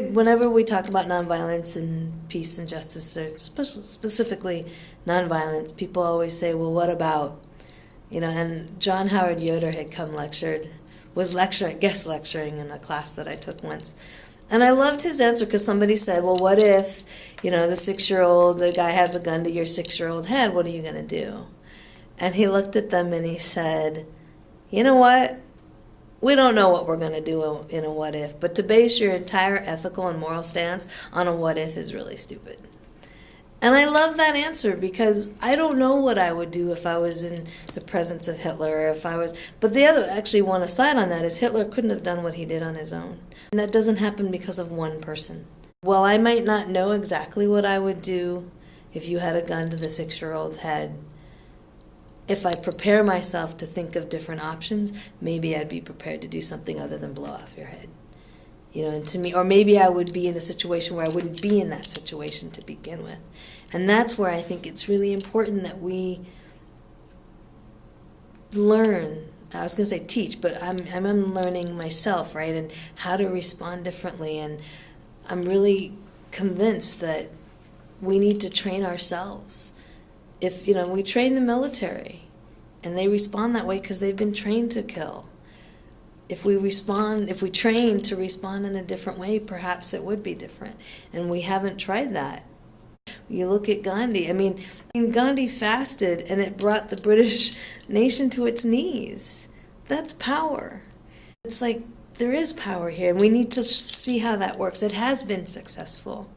whenever we talk about nonviolence and peace and justice, or specifically nonviolence, people always say, "Well, what about?" You know, and John Howard Yoder had come lectured, was lecturing, guest lecturing in a class that I took once, and I loved his answer because somebody said, "Well, what if, you know, the six-year-old, the guy has a gun to your six-year-old head? What are you going to do?" And he looked at them and he said, "You know what? We don't know what we're going to do in a what if, but to base your entire ethical and moral stance on a what if is really stupid. And I love that answer because I don't know what I would do if I was in the presence of Hitler or if I was. But the other, actually, one aside on that is Hitler couldn't have done what he did on his own. And that doesn't happen because of one person. Well, I might not know exactly what I would do if you had a gun to the six year old's head if I prepare myself to think of different options, maybe I'd be prepared to do something other than blow off your head. You know, and to me, or maybe I would be in a situation where I wouldn't be in that situation to begin with. And that's where I think it's really important that we learn. I was going to say teach, but I'm, I'm learning myself, right? And how to respond differently. And I'm really convinced that we need to train ourselves if you know we train the military and they respond that way because they've been trained to kill. If we respond if we train to respond in a different way perhaps it would be different. And we haven't tried that. You look at gandhi. I mean gandhi fasted and it brought the british nation to its knees. That's power. It's like there is power here and we need to see how that works. It has been successful